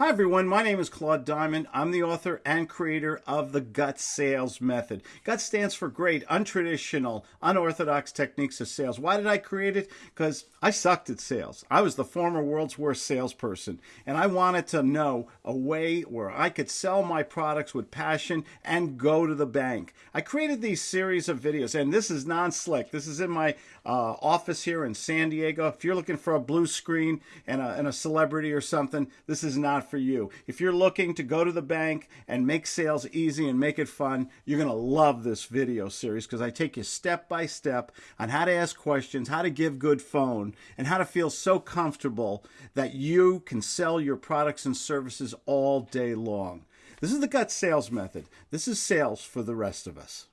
Hi, everyone. My name is Claude Diamond. I'm the author and creator of the GUT Sales Method. GUT stands for Great, Untraditional, Unorthodox Techniques of Sales. Why did I create it? Because I sucked at sales. I was the former world's worst salesperson, and I wanted to know a way where I could sell my products with passion and go to the bank. I created these series of videos, and this is non slick. This is in my uh, office here in San Diego. If you're looking for a blue screen and a, and a celebrity or something, this is not for you. If you're looking to go to the bank and make sales easy and make it fun, you're going to love this video series because I take you step by step on how to ask questions, how to give good phone, and how to feel so comfortable that you can sell your products and services all day long. This is the gut sales method. This is sales for the rest of us.